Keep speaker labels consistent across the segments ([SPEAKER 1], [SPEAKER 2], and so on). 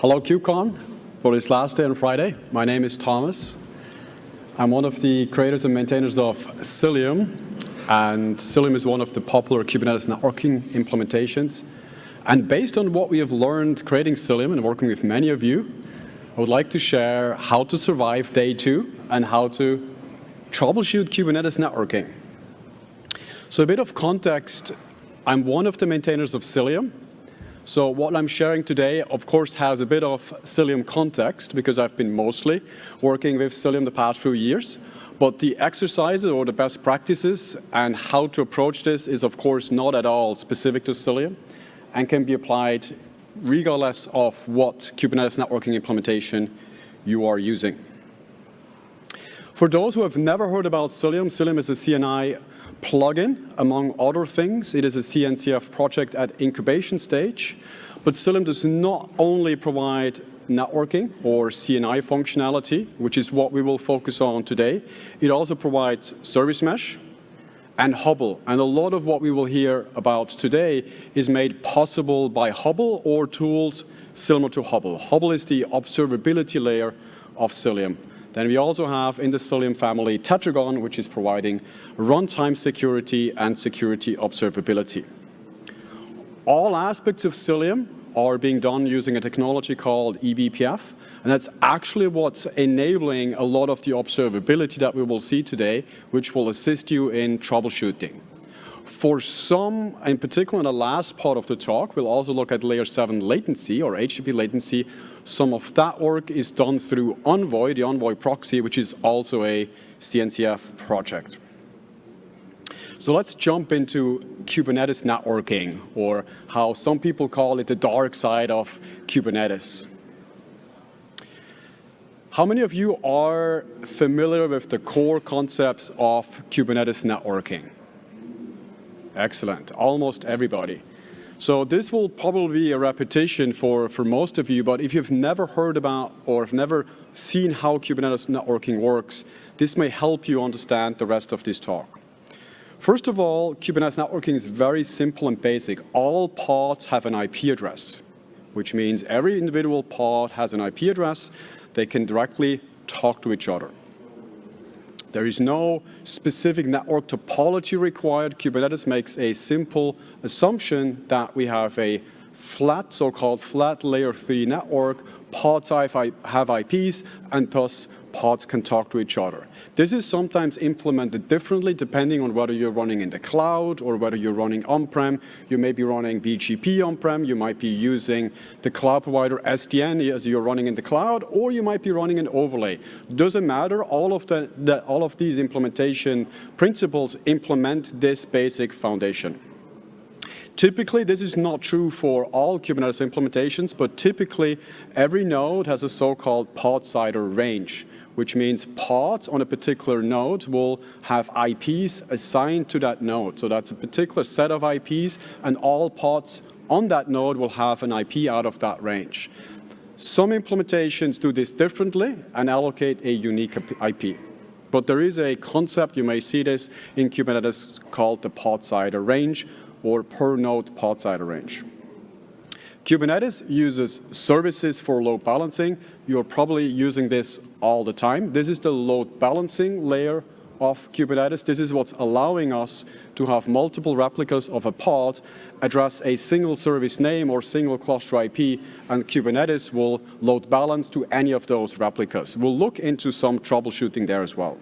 [SPEAKER 1] Hello KubeCon for this last day on Friday. My name is Thomas. I'm one of the creators and maintainers of Cilium, and Cilium is one of the popular Kubernetes networking implementations. And based on what we have learned creating Cilium and working with many of you, I would like to share how to survive day two and how to troubleshoot Kubernetes networking. So a bit of context, I'm one of the maintainers of Cilium, so what I'm sharing today, of course, has a bit of Cilium context because I've been mostly working with Cilium the past few years. But the exercises or the best practices and how to approach this is, of course, not at all specific to Cilium and can be applied regardless of what Kubernetes networking implementation you are using. For those who have never heard about Cilium, Cilium is a CNI plugin, among other things. It is a CNCF project at incubation stage. But Cilium does not only provide networking or CNI functionality, which is what we will focus on today. It also provides service mesh and Hubble. And a lot of what we will hear about today is made possible by Hubble or tools similar to Hubble. Hubble is the observability layer of Cilium. Then we also have in the Cilium family Tetragon, which is providing runtime security and security observability. All aspects of Cilium are being done using a technology called eBPF, and that's actually what's enabling a lot of the observability that we will see today, which will assist you in troubleshooting. For some, in particular in the last part of the talk, we'll also look at layer 7 latency or HTTP latency. Some of that work is done through Envoy, the Envoy proxy, which is also a CNCF project. So let's jump into Kubernetes networking, or how some people call it the dark side of Kubernetes. How many of you are familiar with the core concepts of Kubernetes networking? Excellent. Almost everybody. So this will probably be a repetition for, for most of you, but if you've never heard about or have never seen how Kubernetes networking works, this may help you understand the rest of this talk. First of all, Kubernetes networking is very simple and basic. All pods have an IP address, which means every individual pod has an IP address. They can directly talk to each other. There is no specific network topology required. Kubernetes makes a simple assumption that we have a flat, so-called flat layer 3 network, pods have IPs, and thus pods can talk to each other. This is sometimes implemented differently depending on whether you're running in the cloud or whether you're running on-prem. You may be running BGP on-prem, you might be using the cloud provider SDN as you're running in the cloud, or you might be running an overlay. Doesn't matter, all of, the, the all of these implementation principles implement this basic foundation. Typically, this is not true for all Kubernetes implementations, but typically every node has a so-called pod CIDR range which means pods on a particular node will have IPs assigned to that node. So that's a particular set of IPs, and all pods on that node will have an IP out of that range. Some implementations do this differently and allocate a unique IP. But there is a concept, you may see this in Kubernetes, called the pod CIDR range or per node pod CIDR range. Kubernetes uses services for load balancing. You're probably using this all the time. This is the load balancing layer of Kubernetes. This is what's allowing us to have multiple replicas of a pod address a single service name or single cluster IP, and Kubernetes will load balance to any of those replicas. We'll look into some troubleshooting there as well.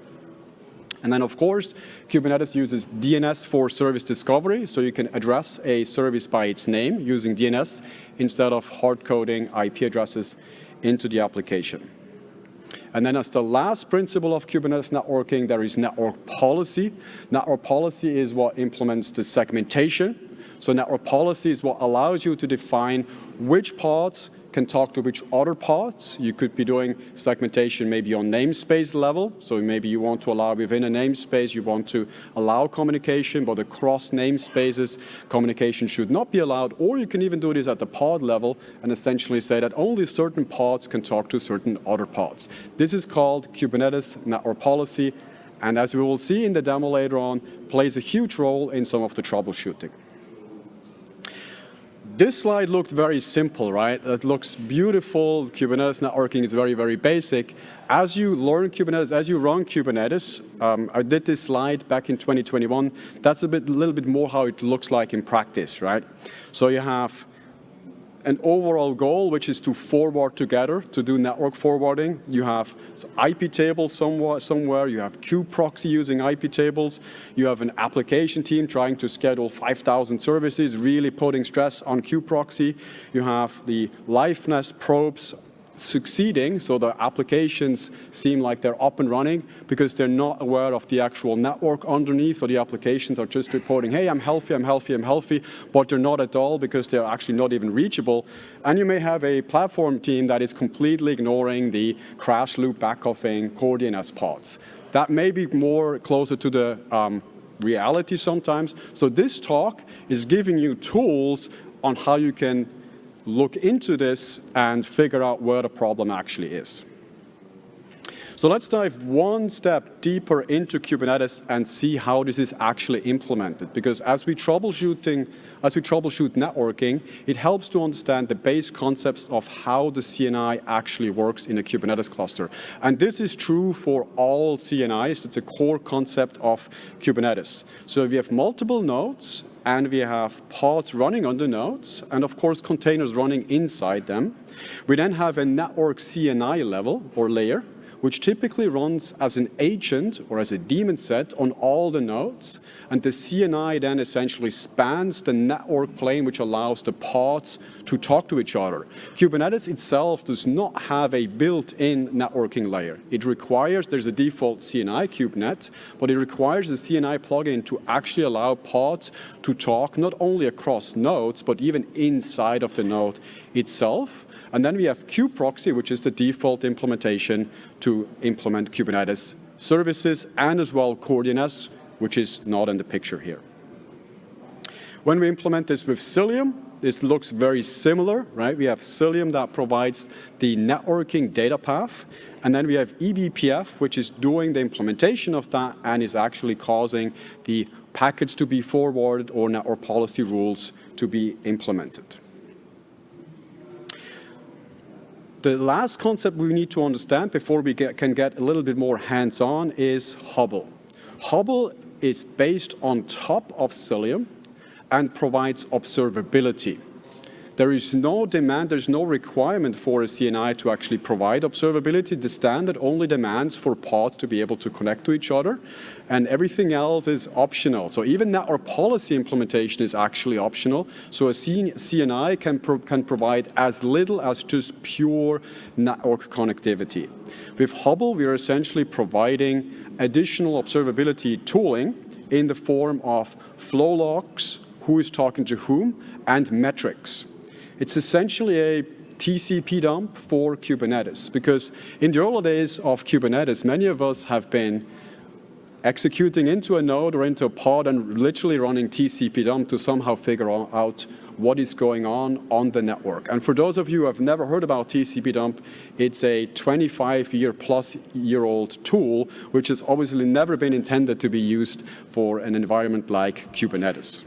[SPEAKER 1] And then, of course, Kubernetes uses DNS for service discovery, so you can address a service by its name using DNS instead of hard coding IP addresses into the application. And then as the last principle of Kubernetes networking, there is network policy. Network policy is what implements the segmentation. So network policy is what allows you to define which pods can talk to which other pods. You could be doing segmentation maybe on namespace level. So maybe you want to allow within a namespace, you want to allow communication, but across namespaces, communication should not be allowed. Or you can even do this at the pod level and essentially say that only certain pods can talk to certain other pods. This is called Kubernetes network policy. And as we will see in the demo later on, plays a huge role in some of the troubleshooting. This slide looked very simple, right? It looks beautiful. Kubernetes networking is very, very basic. As you learn Kubernetes, as you run Kubernetes, um, I did this slide back in 2021. That's a bit, little bit more how it looks like in practice, right? So you have an overall goal, which is to forward together, to do network forwarding. You have IP tables somewhere, somewhere. You have kubeproxy using IP tables. You have an application team trying to schedule 5,000 services, really putting stress on kubeproxy. You have the liveness probes succeeding, so the applications seem like they're up and running because they're not aware of the actual network underneath, or the applications are just reporting, hey, I'm healthy, I'm healthy, I'm healthy, but they're not at all because they're actually not even reachable. And you may have a platform team that is completely ignoring the crash loop backoffing core DNS pods. That may be more closer to the um, reality sometimes. So this talk is giving you tools on how you can look into this and figure out where the problem actually is. So let's dive one step deeper into Kubernetes and see how this is actually implemented. Because as we troubleshooting, as we troubleshoot networking, it helps to understand the base concepts of how the CNI actually works in a Kubernetes cluster. And this is true for all CNIs. It's a core concept of Kubernetes. So if you have multiple nodes and we have pods running on the nodes, and of course containers running inside them. We then have a network CNI level or layer, which typically runs as an agent or as a daemon set on all the nodes. And the CNI then essentially spans the network plane, which allows the pods to talk to each other. Kubernetes itself does not have a built-in networking layer. It requires, there's a default CNI KubeNet, but it requires the CNI plugin to actually allow pods to talk not only across nodes, but even inside of the node itself. And then we have kubeproxy, which is the default implementation to implement Kubernetes services and as well core DNS, which is not in the picture here. When we implement this with Cilium, this looks very similar, right? We have Cilium that provides the networking data path, and then we have eBPF, which is doing the implementation of that and is actually causing the packets to be forwarded or network policy rules to be implemented. The last concept we need to understand before we get, can get a little bit more hands-on is Hubble. Hubble is based on top of Cilium and provides observability. There is no demand, there's no requirement for a CNI to actually provide observability. The standard only demands for pods to be able to connect to each other, and everything else is optional. So even network policy implementation is actually optional. So a CNI can, pro can provide as little as just pure network connectivity. With Hubble, we are essentially providing additional observability tooling in the form of flow logs, who is talking to whom, and metrics. It's essentially a TCP dump for Kubernetes because in the early days of Kubernetes, many of us have been executing into a node or into a pod and literally running TCP dump to somehow figure out what is going on on the network. And for those of you who have never heard about TCP dump, it's a 25 year plus year old tool, which has obviously never been intended to be used for an environment like Kubernetes.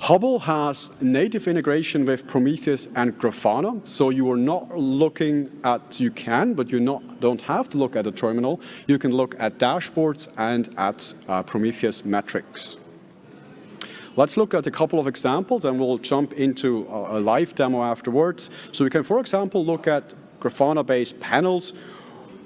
[SPEAKER 1] Hubble has native integration with Prometheus and Grafana, so you are not looking at, you can, but you not, don't have to look at a terminal. You can look at dashboards and at uh, Prometheus metrics. Let's look at a couple of examples and we'll jump into a, a live demo afterwards. So we can, for example, look at Grafana-based panels.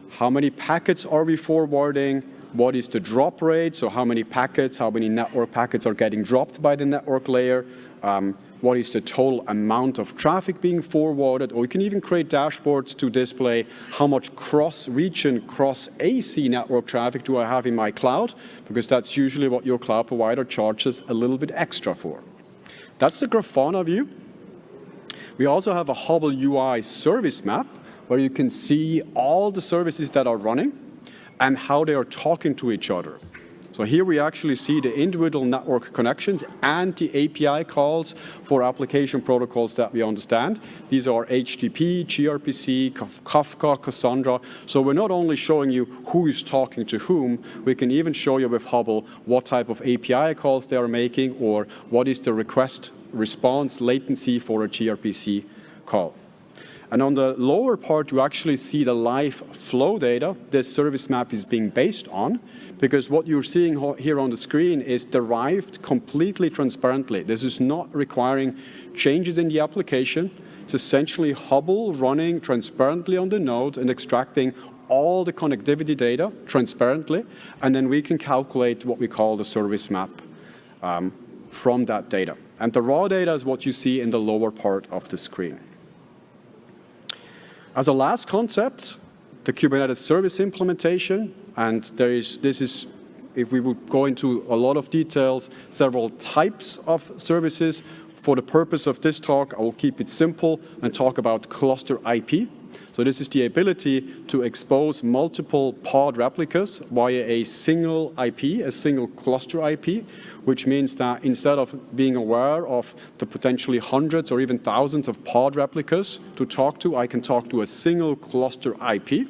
[SPEAKER 1] How many packets are we forwarding? What is the drop rate, so how many packets, how many network packets are getting dropped by the network layer, um, what is the total amount of traffic being forwarded, or you can even create dashboards to display how much cross-region, cross-AZ network traffic do I have in my cloud, because that's usually what your cloud provider charges a little bit extra for. That's the Grafana view. We also have a Hubble UI service map, where you can see all the services that are running and how they are talking to each other. So here we actually see the individual network connections and the API calls for application protocols that we understand. These are HTTP, gRPC, Kafka, Cassandra. So we're not only showing you who is talking to whom, we can even show you with Hubble what type of API calls they are making or what is the request response latency for a gRPC call. And on the lower part, you actually see the live flow data this service map is being based on, because what you're seeing here on the screen is derived completely transparently. This is not requiring changes in the application. It's essentially Hubble running transparently on the node and extracting all the connectivity data transparently, and then we can calculate what we call the service map um, from that data. And the raw data is what you see in the lower part of the screen. As a last concept, the Kubernetes service implementation, and there is, this is, if we would go into a lot of details, several types of services. For the purpose of this talk, I will keep it simple and talk about cluster IP. So this is the ability to expose multiple pod replicas via a single IP, a single cluster IP, which means that instead of being aware of the potentially hundreds or even thousands of pod replicas to talk to, I can talk to a single cluster IP.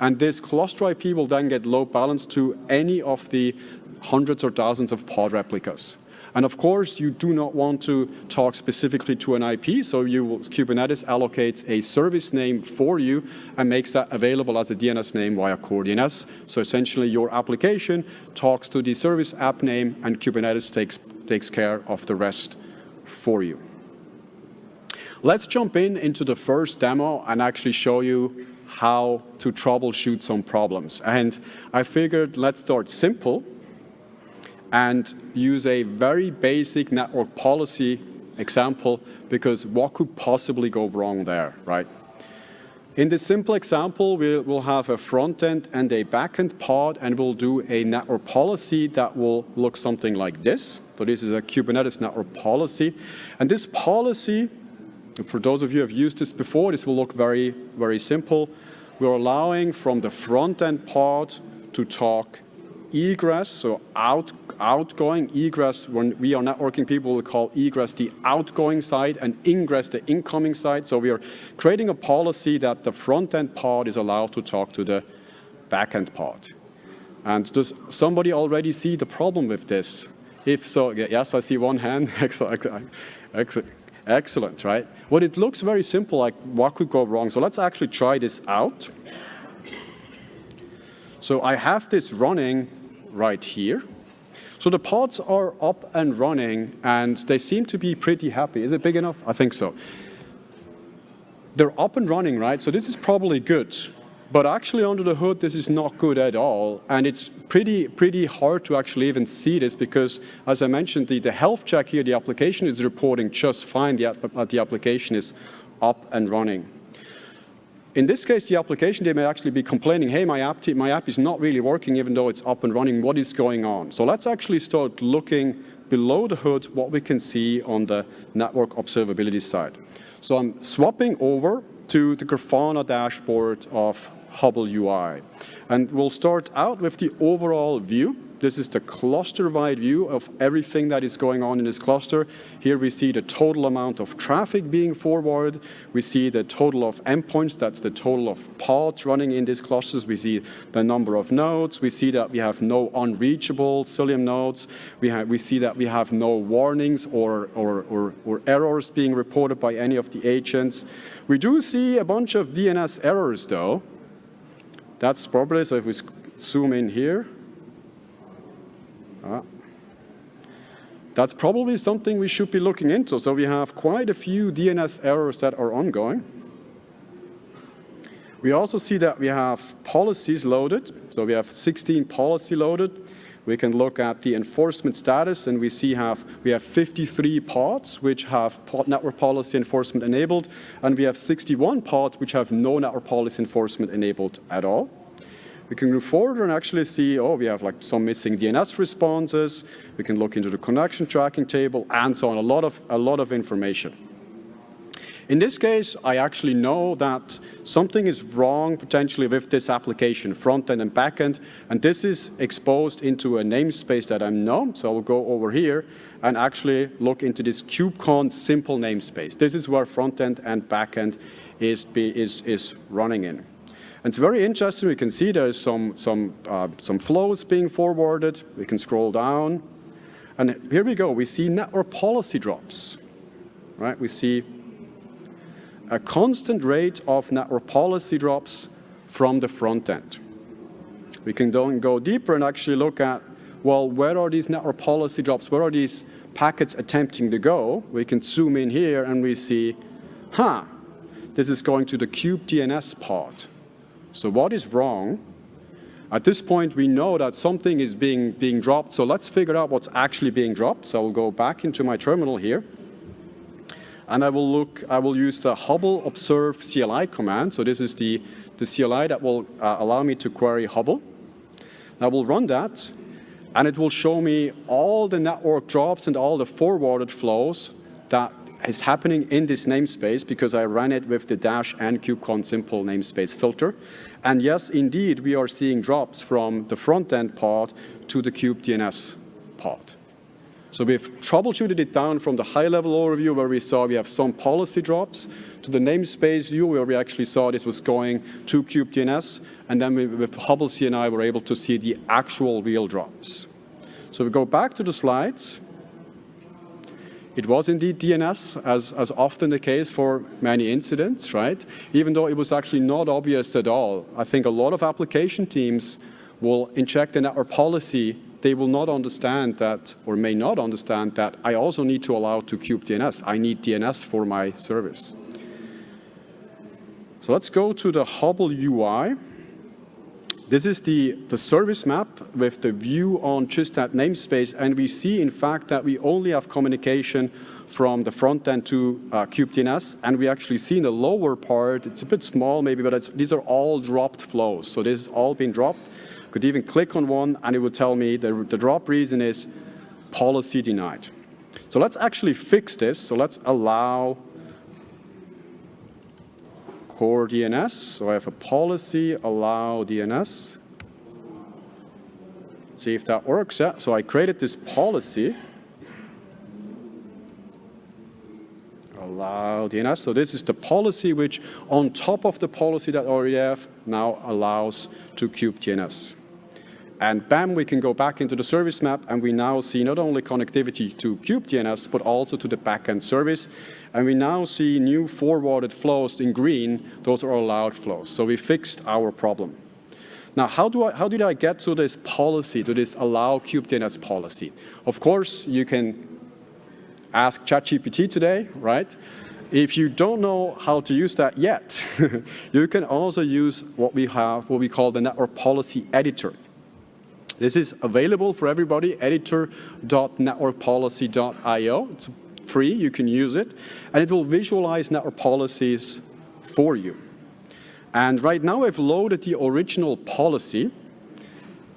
[SPEAKER 1] And this cluster IP will then get load balanced to any of the hundreds or thousands of pod replicas. And of course, you do not want to talk specifically to an IP, so you will, Kubernetes allocates a service name for you and makes that available as a DNS name via CoreDNS. So essentially, your application talks to the service app name, and Kubernetes takes, takes care of the rest for you. Let's jump in into the first demo and actually show you how to troubleshoot some problems. And I figured let's start simple and use a very basic network policy example because what could possibly go wrong there, right? In this simple example, we'll have a front end and a back end pod, and we'll do a network policy that will look something like this. So this is a Kubernetes network policy. And this policy, for those of you who have used this before, this will look very, very simple. We're allowing from the front end pod to talk egress, so out, outgoing egress, when we are networking people, we call egress the outgoing side and ingress the incoming side. So we are creating a policy that the front-end part is allowed to talk to the back-end pod. And does somebody already see the problem with this? If so, yes, I see one hand. excellent, right? Well, it looks very simple, like what could go wrong? So let's actually try this out. So I have this running right here. So the pods are up and running and they seem to be pretty happy. Is it big enough? I think so. They're up and running, right? So this is probably good. But actually under the hood, this is not good at all. And it's pretty, pretty hard to actually even see this because, as I mentioned, the, the health check here, the application is reporting just fine that the application is up and running. In this case, the application, they may actually be complaining, hey, my app, my app is not really working even though it's up and running. What is going on? So let's actually start looking below the hood what we can see on the network observability side. So I'm swapping over to the Grafana dashboard of Hubble UI. And we'll start out with the overall view. This is the cluster-wide view of everything that is going on in this cluster. Here we see the total amount of traffic being forwarded. We see the total of endpoints. That's the total of pods running in these clusters. We see the number of nodes. We see that we have no unreachable Cilium nodes. We, have, we see that we have no warnings or, or, or, or errors being reported by any of the agents. We do see a bunch of DNS errors, though. That's probably, so if we zoom in here, uh, that's probably something we should be looking into. So we have quite a few DNS errors that are ongoing. We also see that we have policies loaded. So we have 16 policy loaded. We can look at the enforcement status and we see have, we have 53 pods which have network policy enforcement enabled and we have 61 pods which have no network policy enforcement enabled at all. We can move forward and actually see, oh, we have like some missing DNS responses. We can look into the connection tracking table and so on, a lot of, a lot of information. In this case, I actually know that something is wrong potentially with this application, front-end and back-end, and this is exposed into a namespace that I know. So I'll go over here and actually look into this KubeCon simple namespace. This is where front-end and back-end is, is, is running in. It's very interesting. We can see there's some, some, uh, some flows being forwarded. We can scroll down. And here we go. We see network policy drops. Right? We see a constant rate of network policy drops from the front end. We can go deeper and actually look at, well, where are these network policy drops? Where are these packets attempting to go? We can zoom in here and we see, huh, this is going to the kubedns pod. So what is wrong? At this point, we know that something is being, being dropped, so let's figure out what's actually being dropped. So I'll go back into my terminal here. And I will look, I will use the Hubble observe CLI command. So this is the, the CLI that will uh, allow me to query Hubble. I will run that, and it will show me all the network drops and all the forwarded flows that is happening in this namespace because I ran it with the dash and kubecon simple namespace filter. And yes, indeed, we are seeing drops from the front-end part to the kubedns part. So we've troubleshooted it down from the high-level overview where we saw we have some policy drops to the namespace view where we actually saw this was going to kubedns, and then we, with Hubble CLI we're able to see the actual real drops. So we go back to the slides. It was indeed DNS, as, as often the case for many incidents, right? Even though it was actually not obvious at all. I think a lot of application teams will inject the network policy they will not understand that, or may not understand that I also need to allow to kubedns. I need DNS for my service. So let's go to the Hubble UI. This is the, the service map with the view on just that namespace, and we see, in fact, that we only have communication from the front end to uh, kubedns, and we actually see in the lower part, it's a bit small maybe, but these are all dropped flows. So this has all been dropped could even click on one and it would tell me the, the drop reason is policy denied. So let's actually fix this. So let's allow core DNS. So I have a policy allow DNS. See if that works. Yeah. So I created this policy. Allow DNS. So this is the policy which on top of the policy that I already have now allows to kubedns. And bam, we can go back into the service map and we now see not only connectivity to kubedns, but also to the backend service. And we now see new forwarded flows in green. Those are allowed flows. So we fixed our problem. Now, how, do I, how did I get to this policy, to this allow kubedns policy? Of course, you can ask ChatGPT today, right? If you don't know how to use that yet, you can also use what we have, what we call the network policy editor. This is available for everybody, editor.networkpolicy.io. It's free, you can use it, and it will visualize network policies for you. And right now I've loaded the original policy,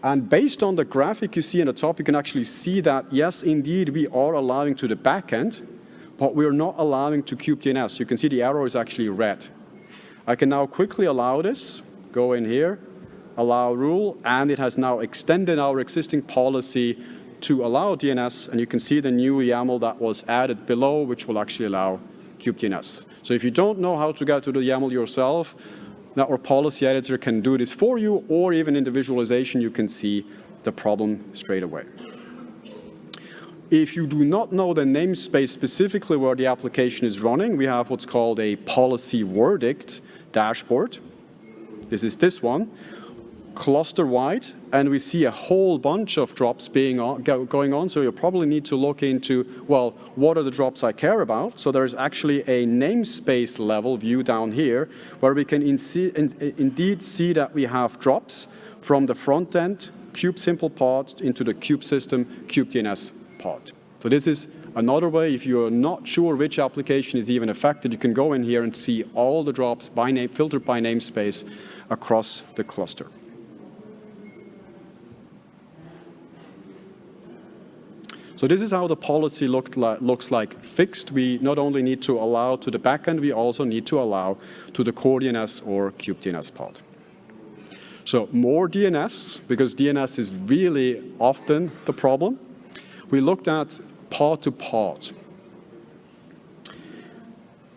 [SPEAKER 1] and based on the graphic you see in the top, you can actually see that, yes, indeed, we are allowing to the backend, but we're not allowing to kubedns. You can see the arrow is actually red. I can now quickly allow this, go in here, allow rule, and it has now extended our existing policy to allow DNS, and you can see the new YAML that was added below, which will actually allow kubedns. So if you don't know how to get to the YAML yourself, Network Policy Editor can do this for you, or even in the visualization, you can see the problem straight away. If you do not know the namespace specifically where the application is running, we have what's called a policy verdict dashboard. This is this one cluster-wide, and we see a whole bunch of drops being on, going on. So you'll probably need to look into, well, what are the drops I care about? So there's actually a namespace level view down here, where we can in see, in, indeed see that we have drops from the front end kube simple pod into the kube system kubedns pod. So this is another way, if you're not sure which application is even affected, you can go in here and see all the drops by name, filtered by namespace across the cluster. So this is how the policy look li looks like fixed. We not only need to allow to the backend, we also need to allow to the core DNS or kubedns pod. So more DNS, because DNS is really often the problem. We looked at pod to pod.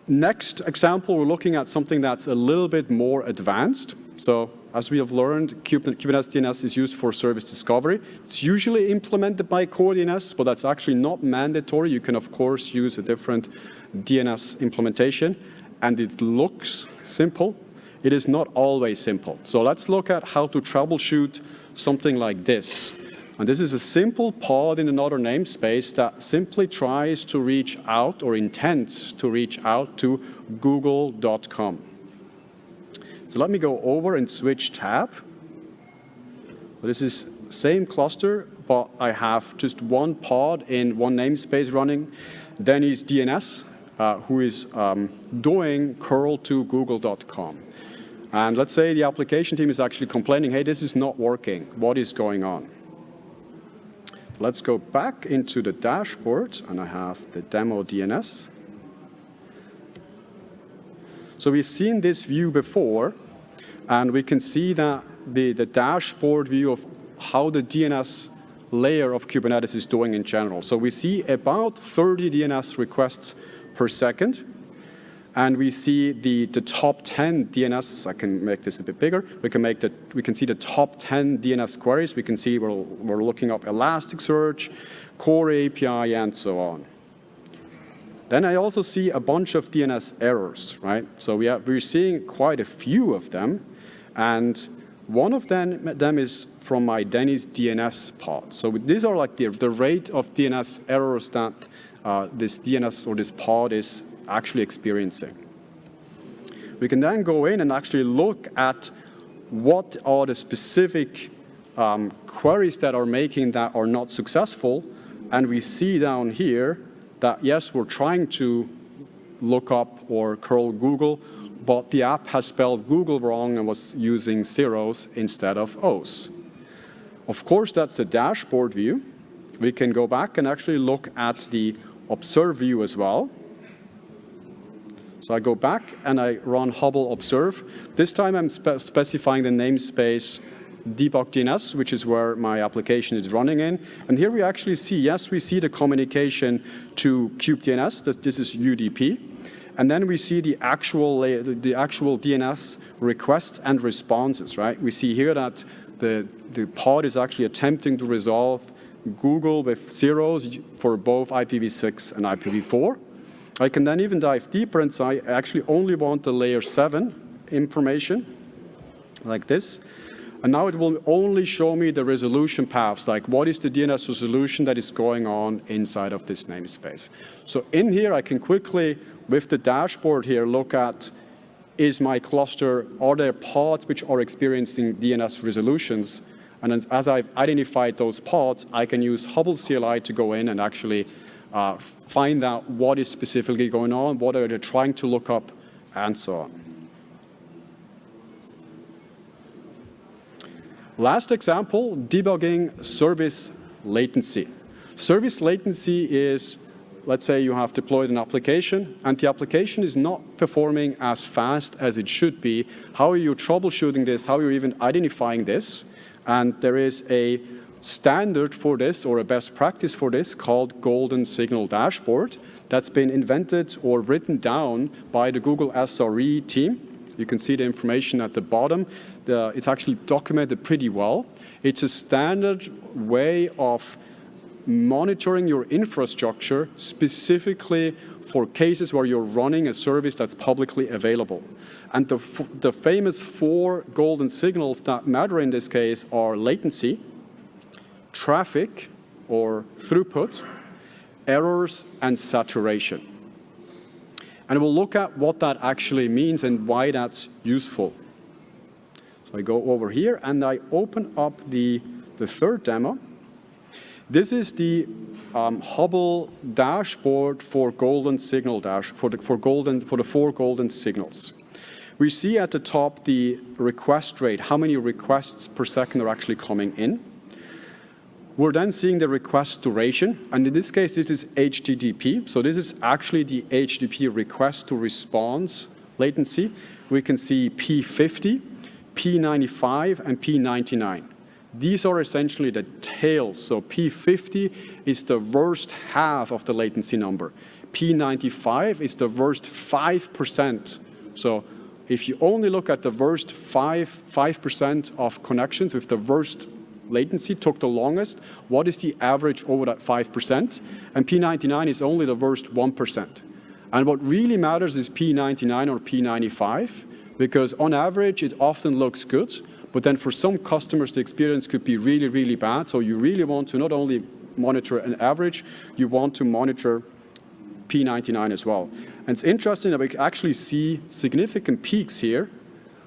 [SPEAKER 1] Next example, we're looking at something that's a little bit more advanced. So as we have learned, Kubernetes DNS is used for service discovery. It's usually implemented by core DNS, but that's actually not mandatory. You can, of course, use a different DNS implementation. And it looks simple. It is not always simple. So let's look at how to troubleshoot something like this. And this is a simple pod in another namespace that simply tries to reach out or intends to reach out to google.com. So let me go over and switch tab. This is same cluster, but I have just one pod in one namespace running. Then is DNS, uh, who is um, doing curl to google.com. And let's say the application team is actually complaining, hey, this is not working. What is going on? Let's go back into the dashboard, and I have the demo DNS. So we've seen this view before, and we can see that the, the dashboard view of how the DNS layer of Kubernetes is doing in general. So we see about 30 DNS requests per second. And we see the, the top 10 DNS, I can make this a bit bigger, we can, make the, we can see the top 10 DNS queries. We can see we're, we're looking up Elasticsearch, Core API, and so on. Then I also see a bunch of DNS errors, right? So we are, we're seeing quite a few of them. And one of them, them is from my Denny's DNS pod. So these are like the, the rate of DNS errors that uh, this DNS or this pod is actually experiencing. We can then go in and actually look at what are the specific um, queries that are making that are not successful. And we see down here that yes, we're trying to look up or curl Google, but the app has spelled Google wrong and was using zeros instead of O's. Of course, that's the dashboard view. We can go back and actually look at the observe view as well. So I go back and I run Hubble observe. This time I'm spe specifying the namespace debug DNS, which is where my application is running in. And here we actually see, yes, we see the communication to kubedns. This, this is UDP. And then we see the actual, the actual DNS requests and responses, right? We see here that the, the pod is actually attempting to resolve Google with zeros for both IPv6 and IPv4. I can then even dive deeper and say I actually only want the layer 7 information, like this. And now it will only show me the resolution paths, like what is the DNS resolution that is going on inside of this namespace. So in here, I can quickly, with the dashboard here, look at is my cluster, are there pods which are experiencing DNS resolutions? And as I've identified those pods, I can use Hubble CLI to go in and actually uh, find out what is specifically going on, what are they trying to look up, and so on. Last example, debugging service latency. Service latency is, let's say you have deployed an application and the application is not performing as fast as it should be. How are you troubleshooting this? How are you even identifying this? And there is a standard for this or a best practice for this called Golden Signal Dashboard that's been invented or written down by the Google SRE team. You can see the information at the bottom the, it's actually documented pretty well. It's a standard way of monitoring your infrastructure specifically for cases where you're running a service that's publicly available. And the, the famous four golden signals that matter in this case are latency, traffic or throughput, errors, and saturation. And we'll look at what that actually means and why that's useful. So I go over here and I open up the, the third demo. This is the um, Hubble dashboard for golden signal dash for the for golden for the four golden signals. We see at the top the request rate, how many requests per second are actually coming in. we're then seeing the request duration, and in this case, this is HTTP. So this is actually the HTTP request to response latency. We can see P50, P95, and P99. These are essentially the tails. So P50 is the worst half of the latency number. P95 is the worst 5%. So if you only look at the worst 5, 5% of connections with the worst latency took the longest, what is the average over that 5%? And P99 is only the worst 1%. And what really matters is P99 or P95, because on average, it often looks good, but then for some customers, the experience could be really, really bad. So you really want to not only monitor an average, you want to monitor P99 as well. And it's interesting that we actually see significant peaks here.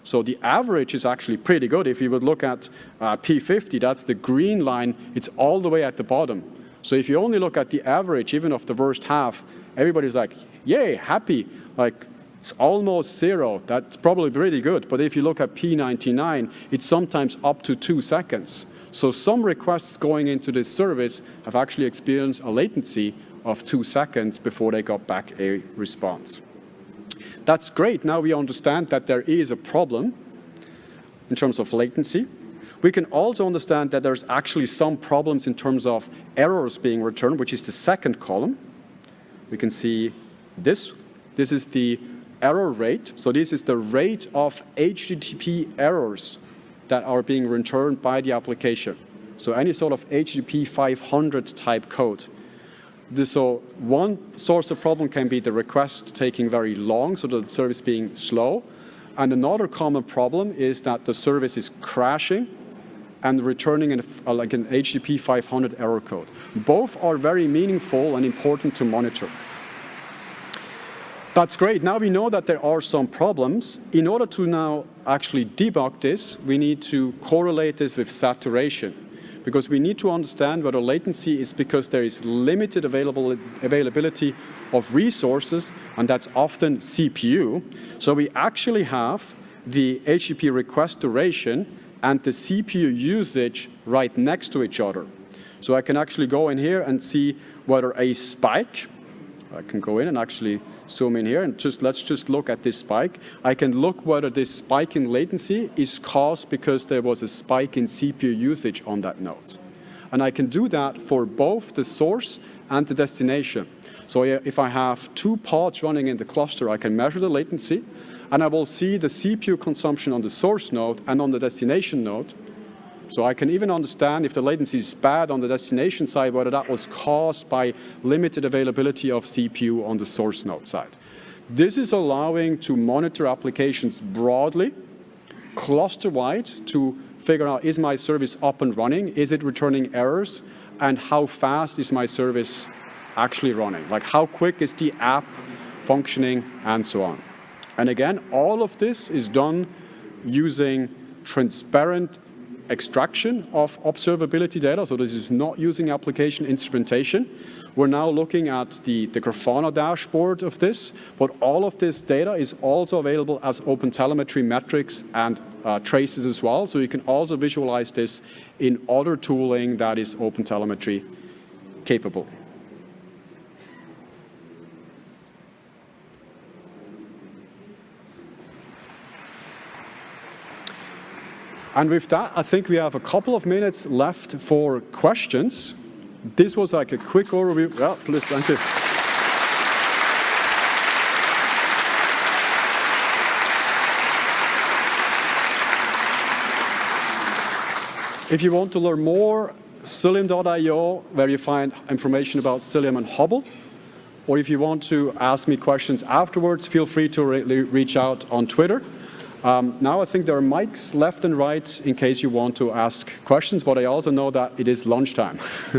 [SPEAKER 1] So the average is actually pretty good. If you would look at uh, P50, that's the green line, it's all the way at the bottom. So if you only look at the average, even of the worst half, everybody's like, yay, happy. Like, it's almost zero. That's probably pretty good. But if you look at P99, it's sometimes up to two seconds. So some requests going into this service have actually experienced a latency of two seconds before they got back a response. That's great. Now we understand that there is a problem in terms of latency. We can also understand that there's actually some problems in terms of errors being returned, which is the second column. We can see this. This is the error rate. So this is the rate of HTTP errors that are being returned by the application. So any sort of HTTP 500 type code so one source of problem can be the request taking very long, so the service being slow. And another common problem is that the service is crashing and returning an, uh, like an HTTP 500 error code. Both are very meaningful and important to monitor. That's great. Now we know that there are some problems. In order to now actually debug this, we need to correlate this with saturation because we need to understand whether latency is because there is limited available availability of resources, and that's often CPU. So we actually have the HTTP request duration and the CPU usage right next to each other. So I can actually go in here and see whether a spike, I can go in and actually zoom in here and just let's just look at this spike. I can look whether this spike in latency is caused because there was a spike in CPU usage on that node. And I can do that for both the source and the destination. So if I have two pods running in the cluster, I can measure the latency, and I will see the CPU consumption on the source node and on the destination node. So I can even understand if the latency is bad on the destination side, whether that was caused by limited availability of CPU on the source node side. This is allowing to monitor applications broadly, cluster-wide, to figure out is my service up and running, is it returning errors, and how fast is my service actually running? Like how quick is the app functioning, and so on. And again, all of this is done using transparent extraction of observability data. So this is not using application instrumentation. We're now looking at the, the Grafana dashboard of this, but all of this data is also available as OpenTelemetry metrics and uh, traces as well. So you can also visualize this in other tooling that is OpenTelemetry capable. And with that, I think we have a couple of minutes left for questions. This was like a quick overview. Yeah, please, thank you. If you want to learn more, Cilium.io, where you find information about Cilium and Hubble. Or if you want to ask me questions afterwards, feel free to re reach out on Twitter. Um, now I think there are mics left and right in case you want to ask questions, but I also know that it is lunchtime.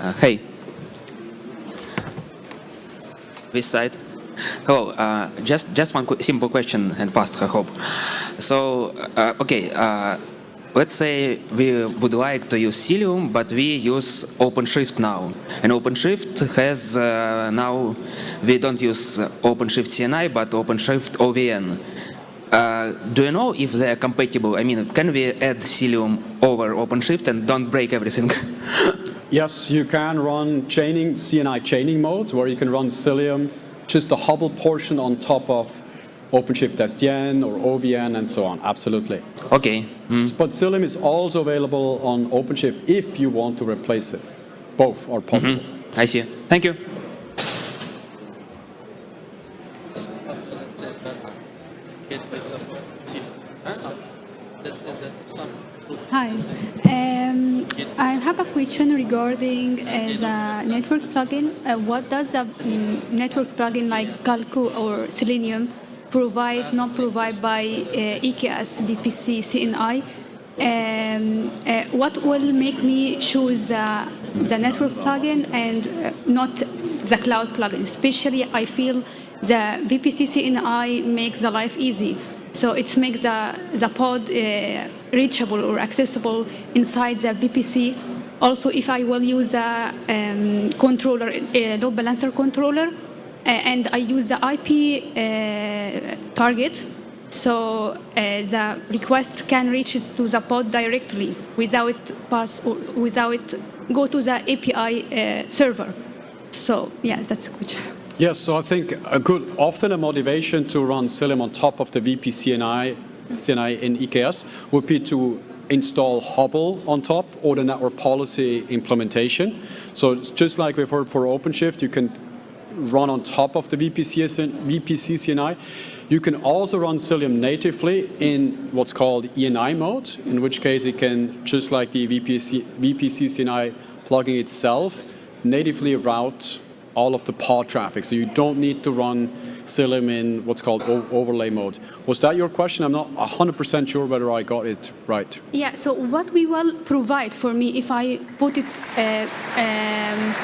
[SPEAKER 2] uh, hey. This side. Hello. Uh, just just one simple question and fast, I hope. So, uh, okay. Uh, let's say we would like to use Cilium, but we use OpenShift now. And OpenShift has uh, now, we don't use OpenShift CNI, but OpenShift OVN. uh, do you know if they are compatible? I mean, can we add Cilium over OpenShift and don't break everything?
[SPEAKER 1] Yes, you can run chaining, CNI chaining modes where you can run Cilium, just the Hubble portion on top of OpenShift SDN or OVN and so on. Absolutely.
[SPEAKER 2] okay. mm.
[SPEAKER 1] But Cilium is also available on OpenShift if you want to replace it. Both are possible.
[SPEAKER 2] I see. Thank you.
[SPEAKER 3] Hi. Um, I have a question regarding uh, the network plugin. Uh, what does a mm, network plugin like Calico or Selenium provide, not provide by uh, EKS, VPC, CNI? Um, uh, what will make me choose the, the network plugin and uh, not the cloud plugin? Especially, I feel the VPC CNI makes the life easy. So it makes the, the pod uh, reachable or accessible inside the VPC. Also, if I will use a um, controller, a load balancer controller, uh, and I use the IP uh, target, so uh, the request can reach to the pod directly without pass or without go to the API uh, server. So yeah, that's a question.
[SPEAKER 1] Yes, so I think a good, often a motivation to run Cilium on top of the VPCNI CNI in EKS would be to install Hubble on top or the network policy implementation. So it's just like we've heard for OpenShift, you can run on top of the VPC, VPC CNI. You can also run Cilium natively in what's called ENI mode, in which case it can, just like the VPC, VPC CNI plugin itself, natively route all of the pod traffic. So you don't need to run Cilium in what's called overlay mode. Was that your question? I'm not 100% sure whether I got it right.
[SPEAKER 3] Yeah, so what we will provide for me if I put it uh, um,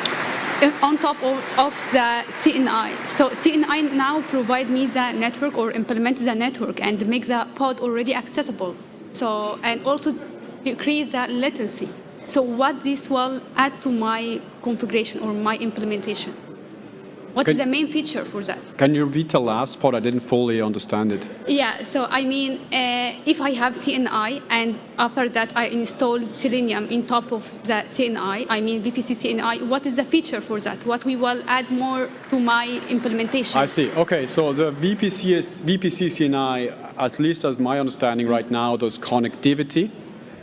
[SPEAKER 3] Uh, on top of, of, the CNI. So CNI now provide me the network or implement the network and make the pod already accessible. So, and also decrease the latency. So what this will add to my configuration or my implementation? What
[SPEAKER 1] can,
[SPEAKER 3] is the main feature for that?
[SPEAKER 1] Can you repeat the last part? I didn't fully understand it.
[SPEAKER 3] Yeah, so I mean, uh, if I have CNI and after that I install Cilium in top of the CNI, I mean VPC CNI, what is the feature for that? What we will add more to my implementation?
[SPEAKER 1] I see. Okay, so the VPC, is, VPC CNI, at least as my understanding right now, does connectivity.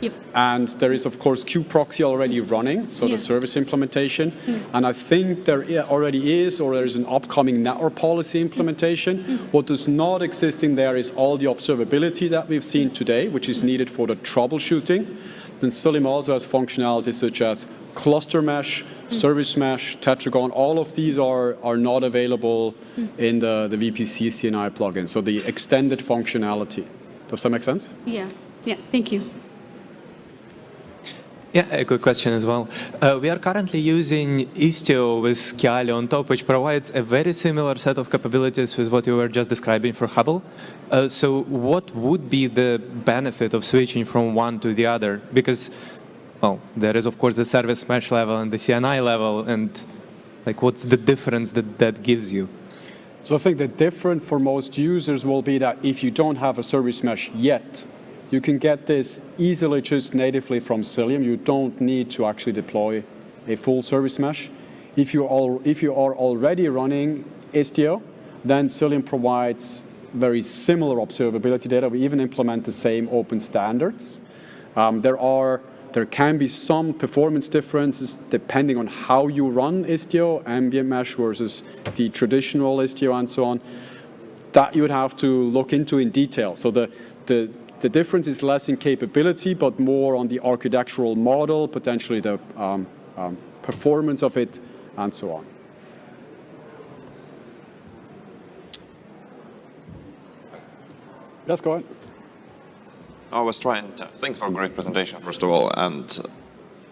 [SPEAKER 3] Yep.
[SPEAKER 1] And there is, of course, kubeproxy already running, so
[SPEAKER 3] yeah.
[SPEAKER 1] the service implementation. Mm. And I think there already is, or there's an upcoming network policy implementation. Mm. What does not exist in there is all the observability that we've seen today, which is needed for the troubleshooting. Then Cilium also has functionalities such as cluster mesh, mm. service mesh, tetragon. All of these are, are not available in the, the VPC CNI plugin. So the extended functionality. Does that make sense?
[SPEAKER 3] Yeah, yeah, thank you.
[SPEAKER 4] Yeah, a quick question as well. Uh, we are currently using Istio with Kiali on top, which provides a very similar set of capabilities with what you were just describing for Hubble. Uh, so what would be the benefit of switching from one to the other? Because, well, there is, of course, the service mesh level and the CNI level, and like, what's the difference that that gives you?
[SPEAKER 1] So I think the difference for most users will be that if you don't have a service mesh yet, you can get this easily just natively from Cilium. You don't need to actually deploy a full service mesh. If you, all, if you are already running Istio, then Cilium provides very similar observability data. We even implement the same open standards. Um, there are there can be some performance differences depending on how you run Istio, ambient mesh versus the traditional Istio and so on. That you would have to look into in detail. So the, the, the difference is less in capability, but more on the architectural model, potentially the um, um, performance of it, and so on. Yes, go ahead.
[SPEAKER 5] I was trying to, thanks for a great presentation, first of all, and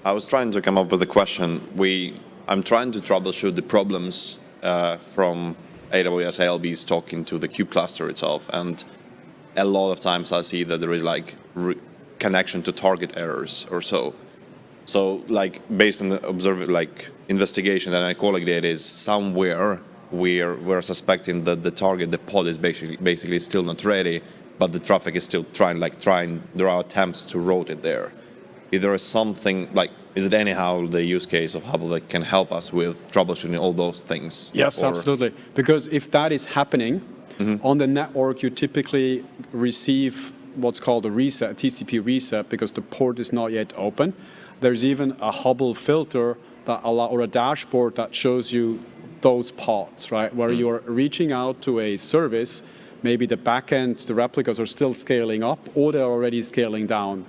[SPEAKER 5] I was trying to come up with a question. We, I'm trying to troubleshoot the problems uh, from AWS ALB's talking to the kube cluster itself, and a lot of times I see that there is like connection to target errors or so. So like based on the observe like investigation that my colleague did is somewhere we're we're suspecting that the target, the pod is basically basically still not ready but the traffic is still trying, like trying, there are attempts to route it there. If there. Is there something, like, is it anyhow the use case of Hubble that can help us with troubleshooting all those things?
[SPEAKER 1] Yes,
[SPEAKER 5] Or-
[SPEAKER 1] absolutely. Because if that is happening
[SPEAKER 5] Mm-hmm.
[SPEAKER 1] on the network, you typically receive what's called a reset, a TCP reset, because the port is not yet open. There's even a Hubble filter that allow, or a dashboard that shows you those pods, right? Where
[SPEAKER 5] Mm.
[SPEAKER 1] you're reaching out to a service, maybe the backend, the replicas are still scaling up, or they're already scaling down.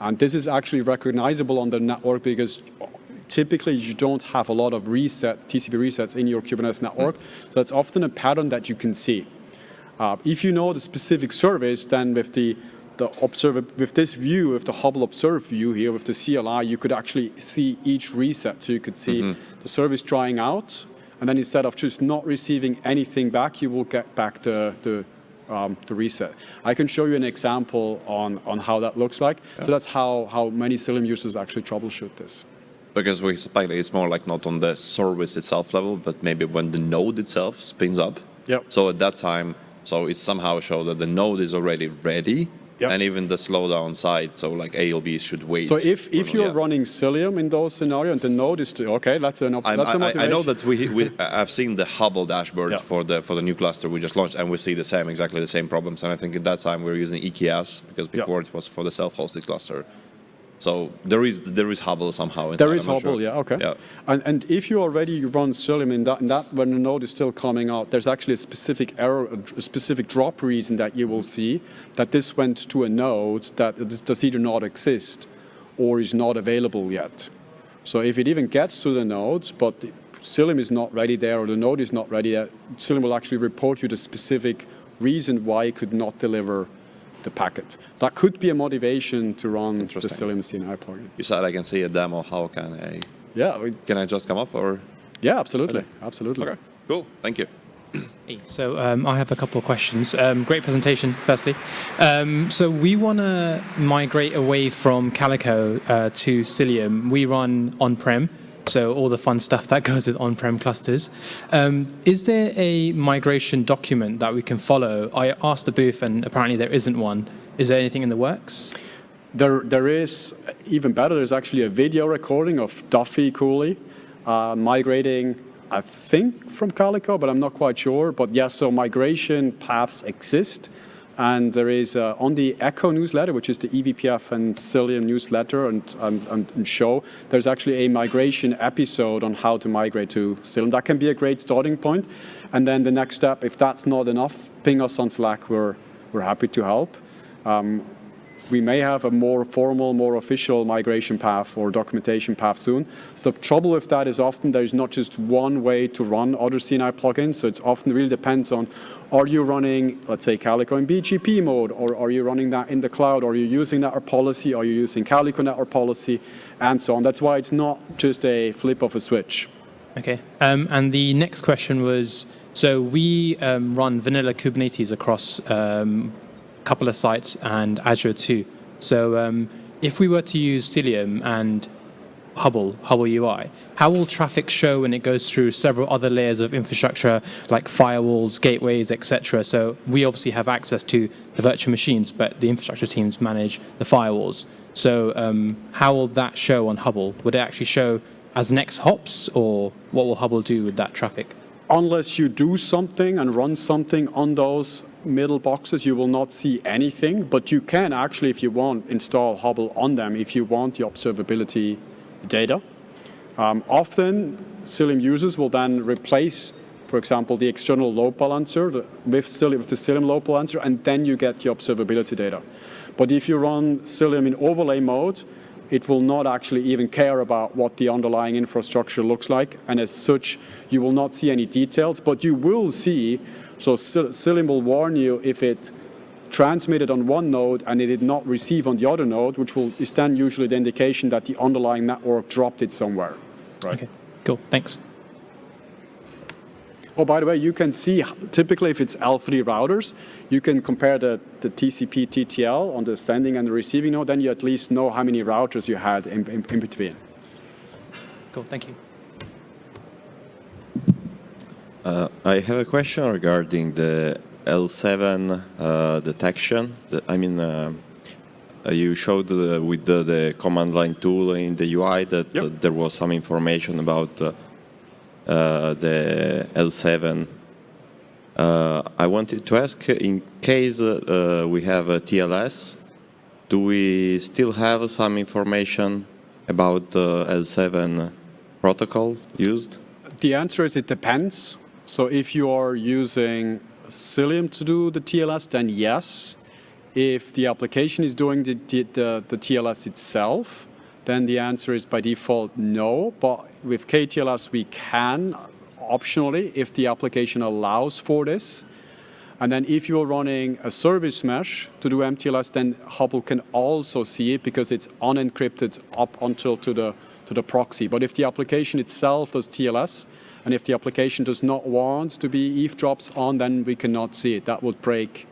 [SPEAKER 1] And this is actually recognizable on the network because typically you don't have a lot of reset, TCP resets in your Kubernetes network. So that's often a pattern that you can see. Uh, if you know the specific service, then with the the observer with this view, with the Hubble Observe view here, with the CLI, you could actually see each reset. So you could see the service trying out, and then instead of just not receiving anything back, you will get back the the um, the reset. I can show you an example on on how that looks like. So that's how how many Cilium users actually troubleshoot this.
[SPEAKER 5] Because we suspect it's more like not on the service itself level, but maybe when the node itself spins up.
[SPEAKER 1] Yep.
[SPEAKER 5] So at that time, so it somehow shows that the node is already ready,
[SPEAKER 1] Yes.
[SPEAKER 5] and even the slowdown side, so like ALB should wait.
[SPEAKER 1] So if, if you're
[SPEAKER 5] yeah.
[SPEAKER 1] running Cilium in those scenarios and the node is to, okay, that's an that's a
[SPEAKER 5] I, I- I know that we, we I've seen the Hubble dashboard
[SPEAKER 1] Yeah.
[SPEAKER 5] for the for the new cluster we just launched, and we see the same exactly the same problems. And I think at that time we were using EKS because
[SPEAKER 1] Yeah.
[SPEAKER 5] before it was for the self-hosted cluster. So there is there is Hubble somehow. Inside,
[SPEAKER 1] There is Hubble,
[SPEAKER 5] sure.
[SPEAKER 1] yeah, okay.
[SPEAKER 5] Yeah.
[SPEAKER 1] And, and if you already run Cilium in that, in that, when the node is still coming out, there's actually a specific error, a specific drop reason that you will see that this went to a node that does either not exist or is not available yet. So if it even gets to the nodes, but Cilium is not ready there or the node is not ready yet, Cilium will actually report you the specific reason why it could not deliver the packet. So that could be a motivation to run the
[SPEAKER 5] Interesting.
[SPEAKER 1] Cilium CNI plugin.
[SPEAKER 5] You said I can see a demo. How can I?
[SPEAKER 1] Yeah, we-
[SPEAKER 5] Can I just come up or?
[SPEAKER 1] yeah, absolutely, absolutely.
[SPEAKER 5] Okay. Cool. Thank you.
[SPEAKER 6] Hey, So um, I have a couple of questions. Um, great presentation, firstly. Um, so we want to migrate away from Calico uh, to Cilium. We run on-prem, so all the fun stuff that goes with on-prem clusters. Um, is there a migration document that we can follow? I asked the booth, and apparently there isn't one. Is there anything in the works?
[SPEAKER 1] There, there is, even better, there's actually a video recording of Duffie Cooley uh, migrating, I think, from Calico, but I'm not quite sure. But yes, so migration paths exist. And there is uh, on the Echo newsletter, which is the E eBPF and Cilium newsletter and, and, and, show, there's actually a migration episode on how to migrate to Cilium. That can be a great starting point. And then the next step, if that's not enough, ping us on Slack. We're, we're happy to help we may have a more formal, more official migration path or documentation path soon. The trouble with that is often there is not just one way to run other CNI plugins, so it's often really depends on are you running, let's say, Calico in BGP mode, or are you running that in the cloud, are you using network policy, are you using Calico network policy, and so on. That's why it's not just a flip of a switch.
[SPEAKER 6] Okay. Um, and the next question was, so we um, run vanilla Kubernetes across um, couple of sites and Azure too. So um, if we were to use Cilium and Hubble, Hubble UI, how will traffic show when it goes through several other layers of infrastructure like firewalls, gateways, etc.? So we obviously have access to the virtual machines, but the infrastructure teams manage the firewalls. So um, how will that show on Hubble? Would it actually show as next hops, or what will Hubble do with that traffic?
[SPEAKER 1] unless you do something and run something on those middle boxes, you will not see anything. But you can actually, if you want, install Hubble on them if you want the observability data. Um, often, Cilium users will then replace, for example, the external load balancer with, Cilium, with the Cilium load balancer, and then you get the observability data. But if you run Cilium in overlay mode, it will not actually even care about what the underlying infrastructure looks like. And as such, you will not see any details, but you will see, so Cil- Cilium will warn you if it transmitted on one node and it did not receive on the other node, which will is then usually the indication that the underlying network dropped it somewhere.
[SPEAKER 6] Okay, cool, thanks.
[SPEAKER 1] Oh, by the way, you can see typically if it's L3 routers, you can compare the, the TCP TTL on the sending and the receiving node, then you at least know how many routers you had in, in, in between.
[SPEAKER 6] Cool, thank you.
[SPEAKER 7] Uh, I have a question regarding the L7 uh, detection. The- I mean, uh, you showed with the, the command line tool in the UI that
[SPEAKER 1] Yep.
[SPEAKER 7] uh, there was some information about uh, uh, the L7. Uh, I wanted to ask, in case we have a TLS, do we still have some information about the L7 protocol used?
[SPEAKER 1] The answer is it depends. So if you are using Cilium to do the TLS, then yes. If the application is doing the, the, the, TLS itself, then the answer is by default no. But with KTLS, we can optionally if the application allows for this. And then if you're running a service mesh to do MTLS, then Hubble can also see it because it's unencrypted up until to the, to the proxy. But if the application itself does TLS, and if the application does not want to be eavesdrops on, then we cannot see it. That would break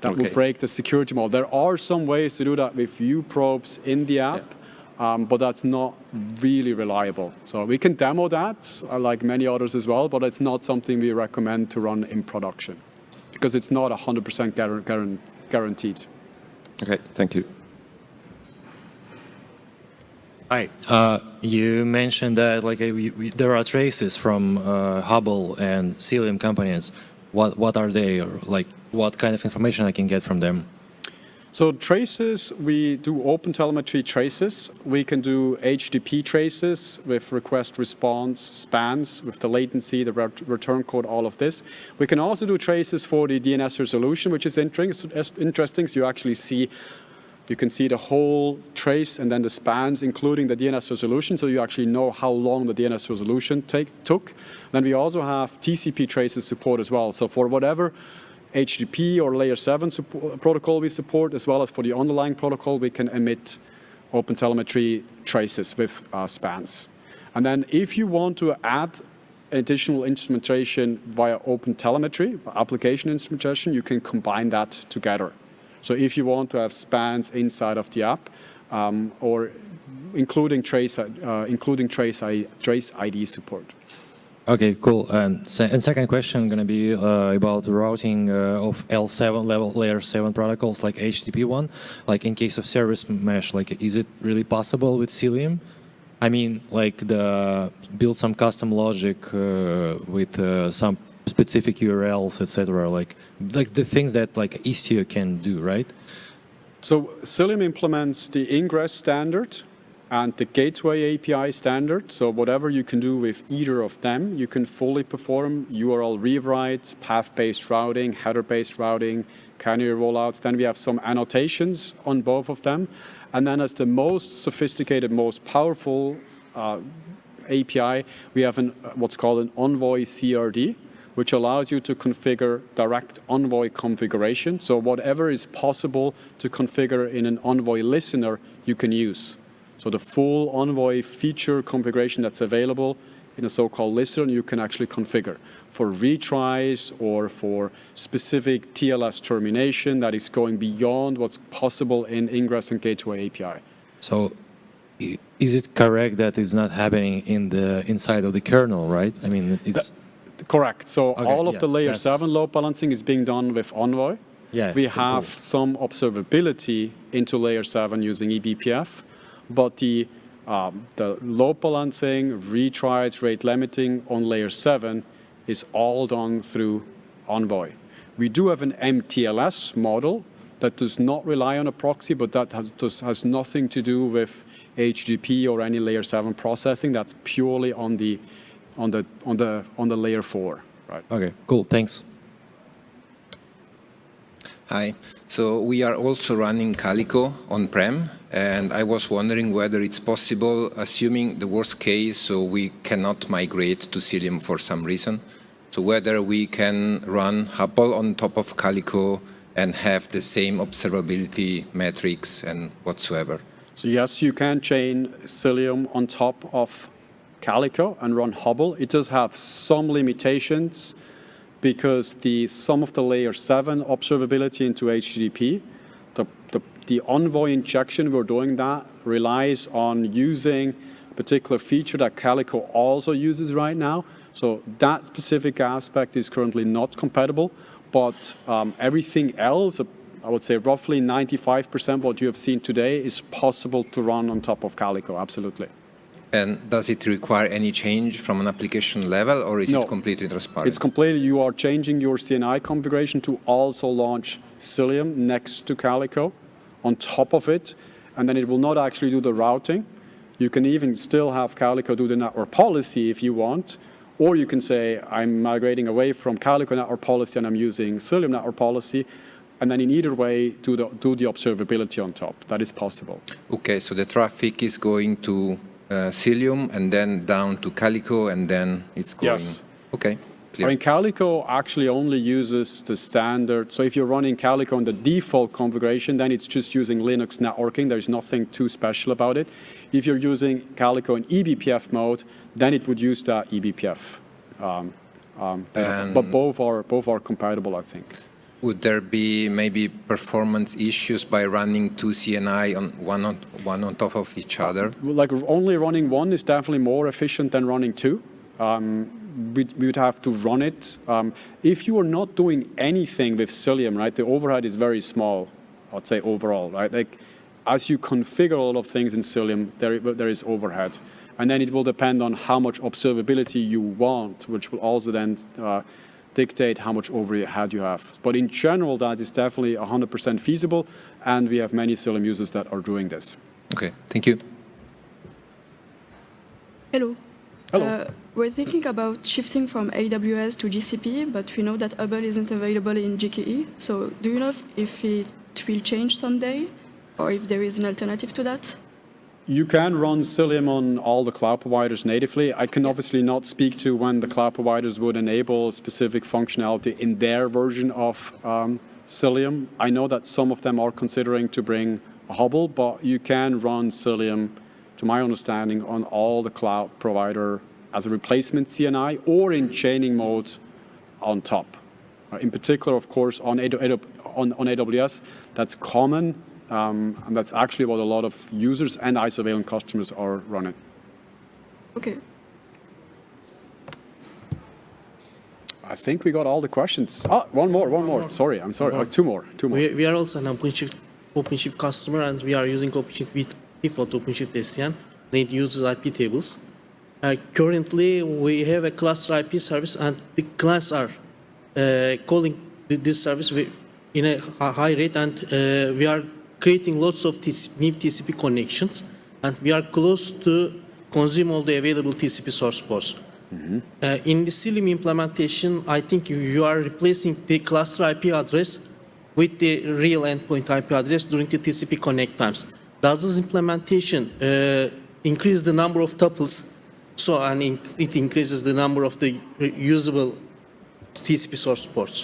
[SPEAKER 1] that would break the security model. There are some ways to do that with uprobes in the app, um, but that's not really reliable. So we can demo that, uh, like many others as well, but it's not something we recommend to run in production because it's not 100% guaran- guaran- guaranteed.
[SPEAKER 7] Okay, thank you.
[SPEAKER 8] Hi. Uh, you mentioned that like uh, we, we, there are traces from uh, Hubble and Cilium companies. What what are they, or like what kind of information I can get from them?
[SPEAKER 1] So traces, we do open telemetry traces. We can do HTTP traces with request response spans, with the latency, the ret- return code, all of this. We can also do traces for the DNS resolution, which is interest- interesting. So you actually see, you can see the whole trace and then the spans, including the DNS resolution. So you actually know how long the DNS resolution take, took. Then we also have TCP traces support as well. So for whatever HTTP or layer 7 support, protocol we support, as well as for the underlying protocol, we can emit open telemetry traces with uh, spans. And then if you want to add additional instrumentation via open telemetry, application instrumentation, you can combine that together. So if you want to have spans inside of the app, um, or including trace, uh, including trace, I, trace ID support.
[SPEAKER 8] Okay, cool. And, se and second question going to be uh, about routing uh, of L7 level layer 7 protocols like HTTP one. Like in case of service mesh, like is it really possible with Cilium? I mean, like the build some custom logic uh, with uh, some specific URLs, etc. Like like the things that like Istio can do, right?
[SPEAKER 1] So Cilium implements the ingress standard and the gateway API standard. So whatever you can do with either of them, you can fully perform URL rewrites, path-based routing, header-based routing, canary rollouts. Then we have some annotations on both of them. And then as the most sophisticated, most powerful uh, API, we have an, what's called an Envoy CRD, which allows you to configure direct Envoy configuration. So whatever is possible to configure in an Envoy listener, you can use. So the full Envoy feature configuration that's available in a so-called listener, you can actually configure for retries or for specific TLS termination that is going beyond what's possible in Ingress and Gateway API.
[SPEAKER 8] So is it correct that it's not happening in the inside of the kernel, right? I mean, it's
[SPEAKER 1] Correct. So
[SPEAKER 8] Okay,
[SPEAKER 1] all of
[SPEAKER 8] yeah,
[SPEAKER 1] the layer 7 load balancing is being done with Envoy.
[SPEAKER 8] Yeah,
[SPEAKER 1] We have
[SPEAKER 8] cool.
[SPEAKER 1] some observability into layer 7 using eBPF, but the, um, the load balancing, retries, rate limiting on layer 7 is all done through Envoy. We do have an MTLS model that does not rely on a proxy, but that has, does, has nothing to do with HTTP or any layer 7 processing. That's purely on the, on the, on the, on the layer 4. Right.
[SPEAKER 8] okay. Cool. Thanks.
[SPEAKER 9] Hi. So we are also running Calico on-prem, and I was wondering whether it's possible, assuming the worst case, so we cannot migrate to Cilium for some reason, so whether we can run Hubble on top of Calico and have the same observability metrics and whatsoever.
[SPEAKER 1] So yes, you can chain Cilium on top of Calico and run Hubble. It does have some limitations because the some of the layer 7 observability into HTTP, the, the, the Envoy injection, we're doing that, relies on using a particular feature that Calico also uses right now. So that specific aspect is currently not compatible. but um, everything else, I would say roughly 95% what you have seen today is possible to run on top of Calico, absolutely.
[SPEAKER 9] And does it require any change from an application level, or is
[SPEAKER 1] No.
[SPEAKER 9] it completely transparent?
[SPEAKER 1] It's completely, you are changing your CNI configuration to also launch Cilium next to Calico on top of it, and then it will not actually do the routing. You can even still have Calico do the network policy if you want, or you can say, I'm migrating away from Calico network policy and I'm using Cilium network policy, and then in either way, do the, do the observability on top. That is possible.
[SPEAKER 9] Okay, so the traffic is going to uh, Cilium and then down to Calico, and then it's going...
[SPEAKER 1] Yes.
[SPEAKER 9] Okay,
[SPEAKER 1] I mean, Calico actually only uses the standard. So if you're running Calico in the default configuration, then it's just using Linux networking. There's nothing too special about it. If you're using Calico in eBPF mode, then it would use that E eBPF. Um, um, but both are both are compatible, I think.
[SPEAKER 9] Would there be maybe performance issues by running two CNI on one on one on top of each other?
[SPEAKER 1] Like only running one is definitely more efficient than running two. Um, we, would have to run it. Um, if you are not doing anything with Cilium, right, the overhead is very small, I'd say overall, right? Like, as you configure a lot of things in Cilium, there, there is overhead. And then it will depend on how much observability you want, which will also then uh, dictate how much overhead you have. But in general, that is definitely 100% feasible, and we have many Cilium users that are doing this.
[SPEAKER 9] Okay, thank you.
[SPEAKER 10] Hello.
[SPEAKER 1] Hello.
[SPEAKER 10] Uh, we're thinking about shifting from AWS to GCP, but we know that Hubble isn't available in GKE. So do you know if, if it will change someday, or if there is an alternative to that?
[SPEAKER 1] You can run Cilium on all the cloud providers natively. I can obviously not speak to when the cloud providers would enable specific functionality in their version of um, Cilium. I know that some of them are considering to bring a Hubble, but you can run Cilium, to my understanding, on all the cloud provider as a replacement CNI or in chaining mode on top. Uh, In particular, of course, on, AW on, on AWS, that's common, um, and that's actually what a lot of users and Isovalent customers are running.
[SPEAKER 10] Okay.
[SPEAKER 1] I think we got all the questions. Ah, one more, one more. Sorry, I'm sorry. Uh, two more, two more.
[SPEAKER 11] We, we are also an OpenShift, OpenShift customer and we are using OpenShift with default OpenShift SDN. and It uses IP tables. Uh, currently, we have a cluster IP service and the clients are uh, calling th- this service in a high rate and uh, we are creating lots of TC new TCP connections and we are close to consume all the available TCP source ports. Uh, in the Cilium implementation, I think you- you are replacing the cluster IP address with the real endpoint IP address during the TCP connect times. Does this implementation uh, increase the number of tuples? So, and in- it increases the number of the usable TCP source ports.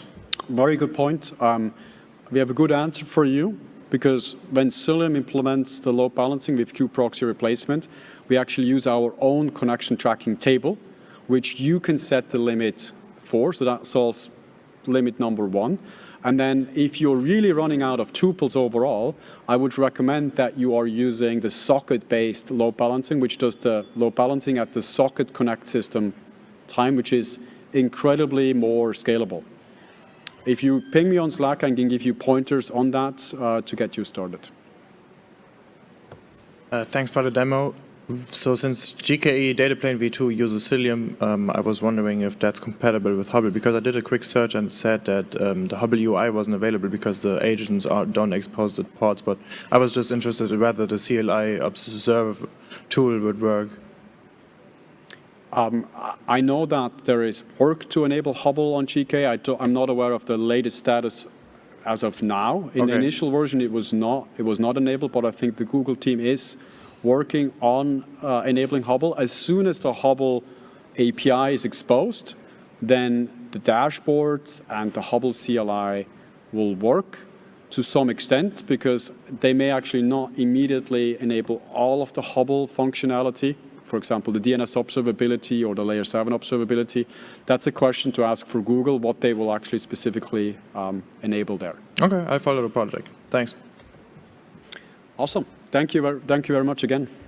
[SPEAKER 1] Very good point. Um, we have a good answer for you because when Cilium implements the load balancing with kubeproxy replacement, we actually use our own connection tracking table, which you can set the limit for. So that solves limit number one. And then if you're really running out of tuples overall, I would recommend that you are using the socket-based load balancing, which does the load balancing at the socket connect system time, which is incredibly more scalable. If you ping me on Slack, I can give you pointers on that uh, to get you started.
[SPEAKER 4] Uh, thanks for the demo. So since GKE Dataplane v2 uses Cilium, um, I was wondering if that's compatible with Hubble, because I did a quick search and said that um, the Hubble UI wasn't available because the agents are, don't expose the ports, but I was just interested in whether the CLI observe tool would work.
[SPEAKER 1] Um, I- know that there is work to enable Hubble on GKE. I do, I'm not aware of the latest status as of now. In the initial version, it was not it was not enabled, but I think the Google team is working on uh, enabling Hubble. As soon as the Hubble API is exposed, then the dashboards and the Hubble CLI will work to some extent because they may actually not immediately enable all of the Hubble functionality. For example, the DNS observability or the layer 7 observability. That's a question to ask for Google, what they will actually specifically um, enable there.
[SPEAKER 4] Okay, I follow the project. Thanks.
[SPEAKER 1] Awesome. Thank you, thank you very much again.